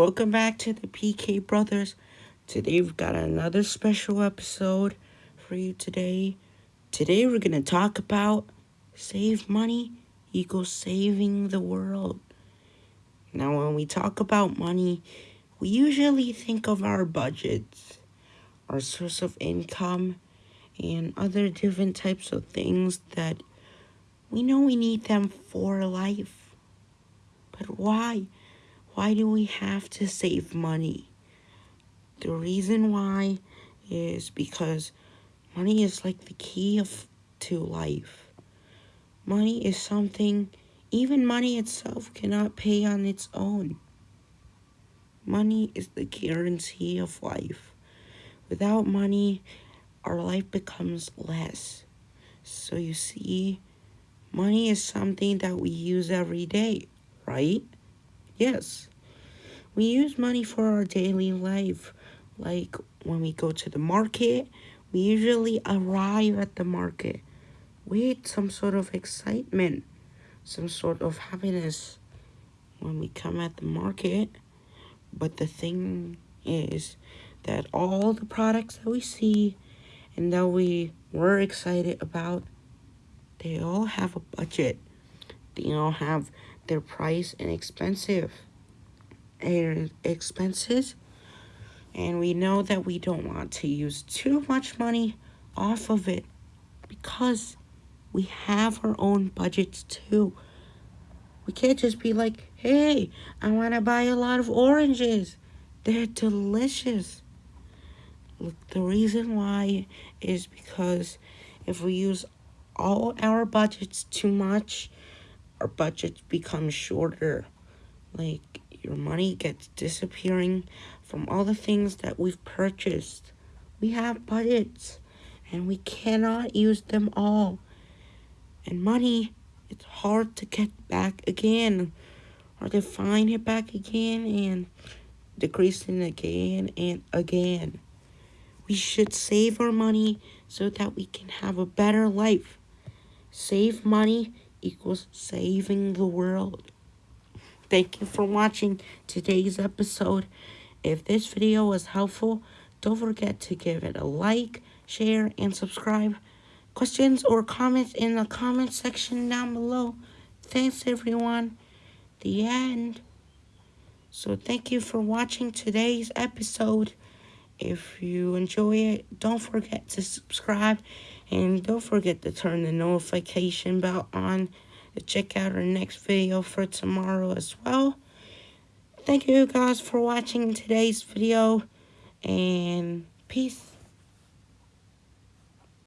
welcome back to the PK Brothers. Today we've got another special episode for you today. Today we're going to talk about save money equals saving the world. Now when we talk about money, we usually think of our budgets, our source of income, and other different types of things that we know we need them for life. But why? Why do we have to save money? The reason why is because money is like the key of to life. Money is something even money itself cannot pay on its own. Money is the guarantee of life. Without money, our life becomes less. So you see, money is something that we use every day, right? Yes. We use money for our daily life. Like when we go to the market, we usually arrive at the market with some sort of excitement, some sort of happiness when we come at the market. But the thing is that all the products that we see and that we were excited about, they all have a budget. They all have their price and expensive and expenses. And we know that we don't want to use too much money off of it because we have our own budgets too. We can't just be like, hey, I want to buy a lot of oranges. They're delicious. Look, the reason why is because if we use all our budgets too much, our budgets become shorter. Like, your money gets disappearing from all the things that we've purchased. We have budgets, and we cannot use them all. And money, it's hard to get back again, or to find it back again, and decreasing again and again. We should save our money so that we can have a better life. Save money equals saving the world. Thank you for watching today's episode. If this video was helpful, don't forget to give it a like, share, and subscribe. Questions or comments in the comment section down below. Thanks everyone. The end. So thank you for watching today's episode. If you enjoy it, don't forget to subscribe and don't forget to turn the notification bell on to check out our next video for tomorrow as well. Thank you guys for watching today's video and peace.